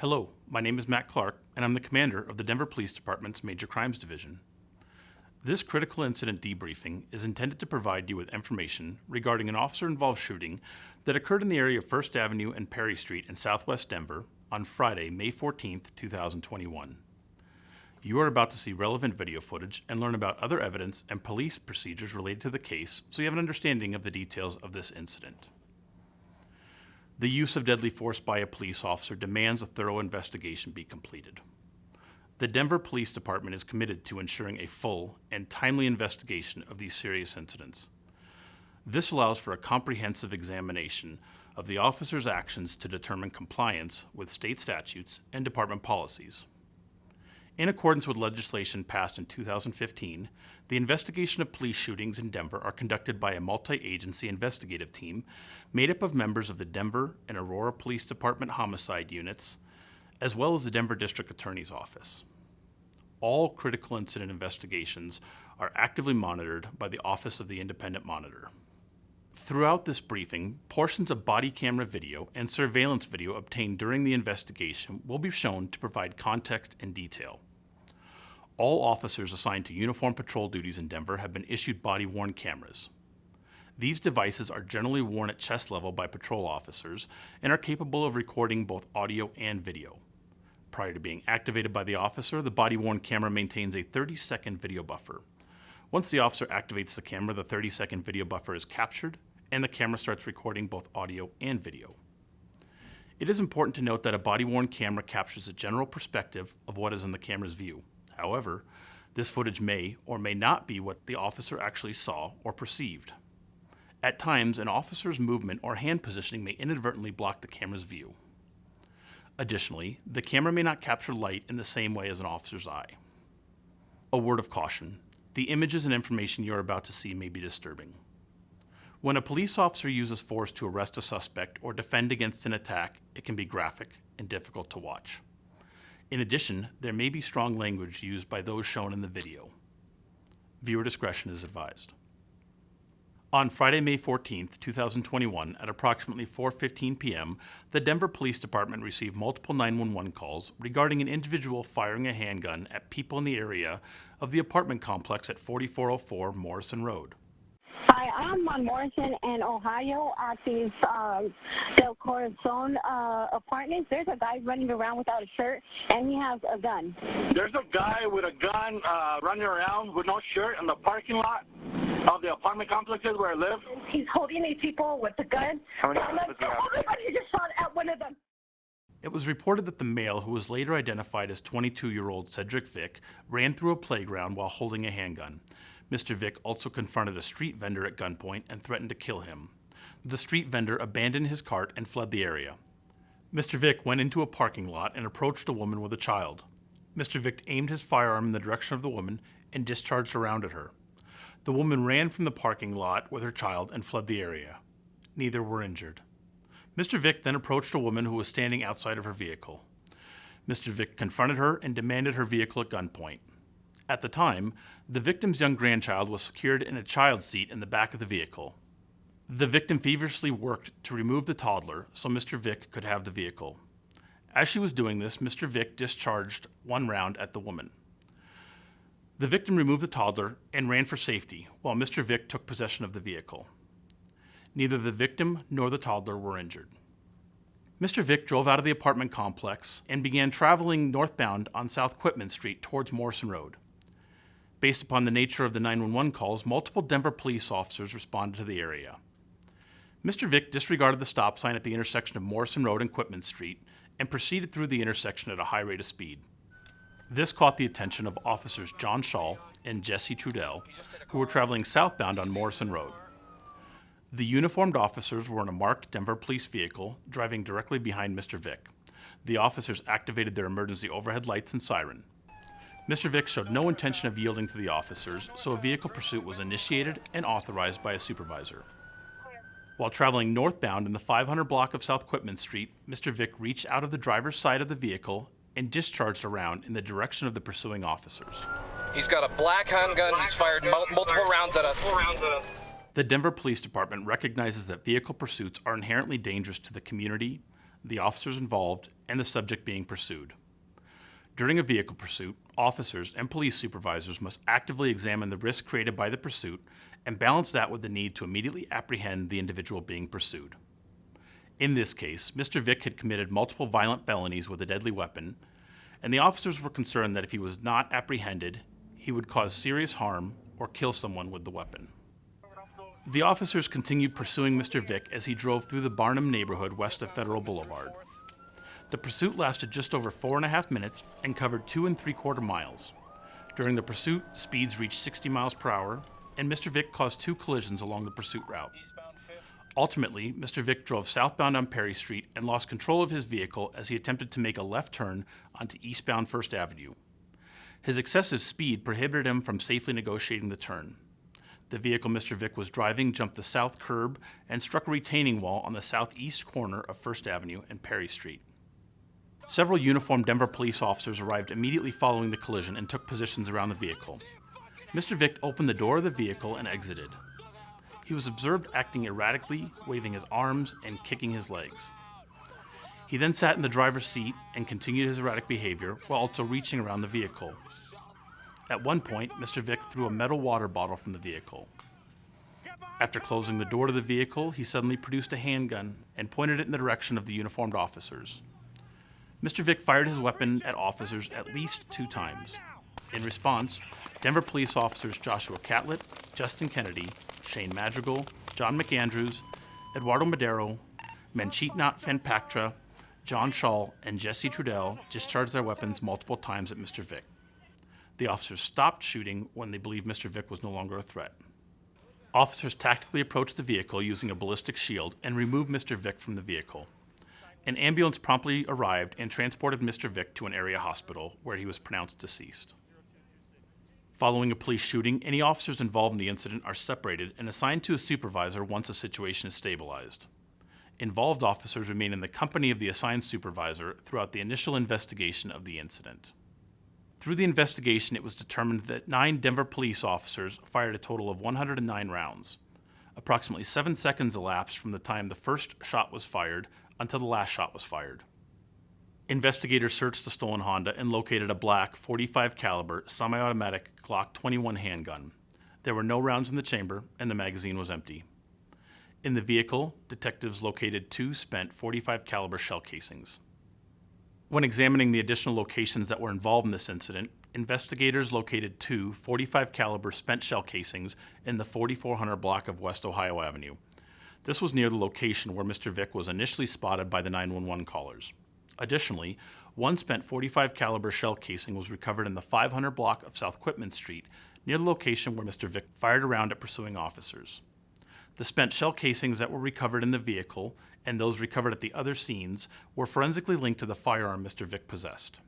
Hello, my name is Matt Clark, and I'm the commander of the Denver Police Department's Major Crimes Division. This critical incident debriefing is intended to provide you with information regarding an officer-involved shooting that occurred in the area of First Avenue and Perry Street in southwest Denver on Friday, May 14, 2021. You are about to see relevant video footage and learn about other evidence and police procedures related to the case so you have an understanding of the details of this incident. The use of deadly force by a police officer demands a thorough investigation be completed. The Denver Police Department is committed to ensuring a full and timely investigation of these serious incidents. This allows for a comprehensive examination of the officer's actions to determine compliance with state statutes and department policies. In accordance with legislation passed in 2015, the investigation of police shootings in Denver are conducted by a multi-agency investigative team made up of members of the Denver and Aurora Police Department homicide units, as well as the Denver District Attorney's Office. All critical incident investigations are actively monitored by the Office of the Independent Monitor. Throughout this briefing, portions of body camera video and surveillance video obtained during the investigation will be shown to provide context and detail. All officers assigned to uniform patrol duties in Denver have been issued body-worn cameras. These devices are generally worn at chest level by patrol officers and are capable of recording both audio and video. Prior to being activated by the officer, the body-worn camera maintains a 30-second video buffer. Once the officer activates the camera, the 30-second video buffer is captured and the camera starts recording both audio and video. It is important to note that a body-worn camera captures a general perspective of what is in the camera's view. However, this footage may or may not be what the officer actually saw or perceived. At times, an officer's movement or hand positioning may inadvertently block the camera's view. Additionally, the camera may not capture light in the same way as an officer's eye. A word of caution. The images and information you are about to see may be disturbing. When a police officer uses force to arrest a suspect or defend against an attack, it can be graphic and difficult to watch. In addition, there may be strong language used by those shown in the video. Viewer discretion is advised. On Friday, May 14, 2021, at approximately 4.15 p.m., the Denver Police Department received multiple 911 calls regarding an individual firing a handgun at people in the area of the apartment complex at 4404 Morrison Road. Hi, I'm on Morrison and Ohio at these uh, Del Corazon uh, apartments. There's a guy running around without a shirt, and he has a gun. There's a guy with a gun uh, running around with no shirt in the parking lot of the apartment complexes where I live. He's holding these people with the gun. How many I'm like, does oh my God, he just shot at one of them. It was reported that the male, who was later identified as 22-year-old Cedric Vick, ran through a playground while holding a handgun. Mr. Vick also confronted a street vendor at gunpoint and threatened to kill him. The street vendor abandoned his cart and fled the area. Mr. Vick went into a parking lot and approached a woman with a child. Mr. Vick aimed his firearm in the direction of the woman and discharged a round at her. The woman ran from the parking lot with her child and fled the area. Neither were injured. Mr. Vick then approached a woman who was standing outside of her vehicle. Mr. Vick confronted her and demanded her vehicle at gunpoint. At the time, the victim's young grandchild was secured in a child seat in the back of the vehicle. The victim feverishly worked to remove the toddler so Mr. Vick could have the vehicle. As she was doing this, Mr. Vick discharged one round at the woman. The victim removed the toddler and ran for safety while Mr. Vick took possession of the vehicle. Neither the victim nor the toddler were injured. Mr. Vick drove out of the apartment complex and began traveling northbound on South Quitman Street towards Morrison Road. Based upon the nature of the 911 calls, multiple Denver police officers responded to the area. Mr. Vick disregarded the stop sign at the intersection of Morrison Road and Quitman Street and proceeded through the intersection at a high rate of speed. This caught the attention of officers John Shaw and Jesse Trudell, who were traveling southbound on Morrison Road. The uniformed officers were in a marked Denver police vehicle driving directly behind Mr. Vick. The officers activated their emergency overhead lights and siren. Mr. Vick showed no intention of yielding to the officers, so a vehicle pursuit was initiated and authorized by a supervisor. While traveling northbound in the 500 block of South Quitman Street, Mr. Vick reached out of the driver's side of the vehicle and discharged a round in the direction of the pursuing officers. He's got a black handgun. He's fired mul- multiple rounds at us. The Denver Police Department recognizes that vehicle pursuits are inherently dangerous to the community, the officers involved, and the subject being pursued. During a vehicle pursuit, officers and police supervisors must actively examine the risk created by the pursuit and balance that with the need to immediately apprehend the individual being pursued. In this case, Mr. Vick had committed multiple violent felonies with a deadly weapon, and the officers were concerned that if he was not apprehended, he would cause serious harm or kill someone with the weapon. The officers continued pursuing Mr. Vick as he drove through the Barnum neighborhood west of Federal Boulevard. The pursuit lasted just over four and a half minutes and covered two and three quarter miles. During the pursuit, speeds reached 60 miles per hour, and Mr. Vick caused two collisions along the pursuit route. Ultimately, Mr. Vick drove southbound on Perry Street and lost control of his vehicle as he attempted to make a left turn onto eastbound First Avenue. His excessive speed prohibited him from safely negotiating the turn. The vehicle Mr. Vick was driving jumped the south curb and struck a retaining wall on the southeast corner of First Avenue and Perry Street. Several uniformed Denver police officers arrived immediately following the collision and took positions around the vehicle. Mr. Vick opened the door of the vehicle and exited. He was observed acting erratically, waving his arms and kicking his legs. He then sat in the driver's seat and continued his erratic behavior while also reaching around the vehicle. At one point, Mr. Vick threw a metal water bottle from the vehicle. After closing the door to the vehicle, he suddenly produced a handgun and pointed it in the direction of the uniformed officers. Mr. Vick fired his weapon at officers at least two times. In response, Denver police officers Joshua Catlett, Justin Kennedy, Shane Madrigal, John McAndrews, Eduardo Madero, Manchitnat Fanpaktra, John Shaw, and Jesse Trudell discharged their weapons multiple times at Mr. Vick. The officers stopped shooting when they believed Mr. Vick was no longer a threat. Officers tactically approached the vehicle using a ballistic shield and removed Mr. Vick from the vehicle. An ambulance promptly arrived and transported Mr. Vick to an area hospital where he was pronounced deceased. Following a police shooting, any officers involved in the incident are separated and assigned to a supervisor once the situation is stabilized. Involved officers remain in the company of the assigned supervisor throughout the initial investigation of the incident. Through the investigation, it was determined that nine Denver police officers fired a total of 109 rounds. Approximately seven seconds elapsed from the time the first shot was fired until the last shot was fired. Investigators searched the stolen Honda and located a black 45 caliber semi-automatic Glock 21 handgun. There were no rounds in the chamber and the magazine was empty. In the vehicle, detectives located two spent 45 caliber shell casings. When examining the additional locations that were involved in this incident, investigators located two 45 caliber spent shell casings in the 4400 block of West Ohio Avenue. This was near the location where Mr. Vick was initially spotted by the 911 callers. Additionally, one spent 45 caliber shell casing was recovered in the 500 block of South Quitman Street, near the location where Mr. Vick fired around at pursuing officers. The spent shell casings that were recovered in the vehicle and those recovered at the other scenes were forensically linked to the firearm Mr. Vick possessed.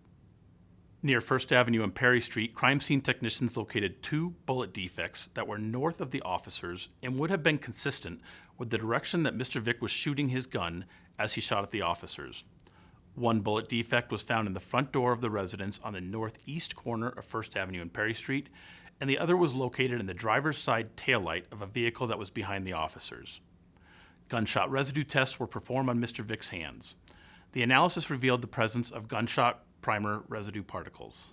Near First Avenue and Perry Street, crime scene technicians located two bullet defects that were north of the officers and would have been consistent with the direction that Mr. Vick was shooting his gun as he shot at the officers. One bullet defect was found in the front door of the residence on the northeast corner of First Avenue and Perry Street, and the other was located in the driver's side taillight of a vehicle that was behind the officers. Gunshot residue tests were performed on Mr. Vick's hands. The analysis revealed the presence of gunshot primer residue particles.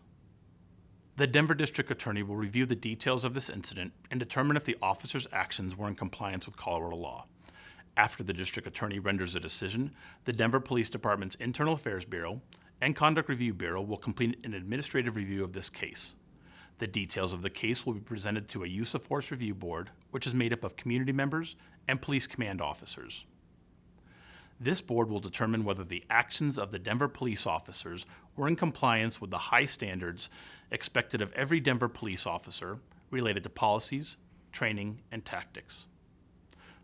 The Denver District Attorney will review the details of this incident and determine if the officer's actions were in compliance with Colorado law. After the District Attorney renders a decision, the Denver Police Department's Internal Affairs Bureau and Conduct Review Bureau will complete an administrative review of this case. The details of the case will be presented to a Use of Force Review Board, which is made up of community members and police command officers. This board will determine whether the actions of the Denver police officers were in compliance with the high standards expected of every Denver police officer related to policies, training, and tactics.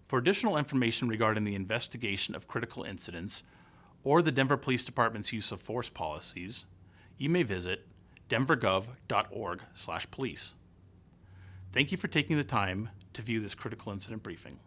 For additional information regarding the investigation of critical incidents or the Denver Police Department's use of force policies, you may visit denvergov.org/police. Thank you for taking the time to view this critical incident briefing.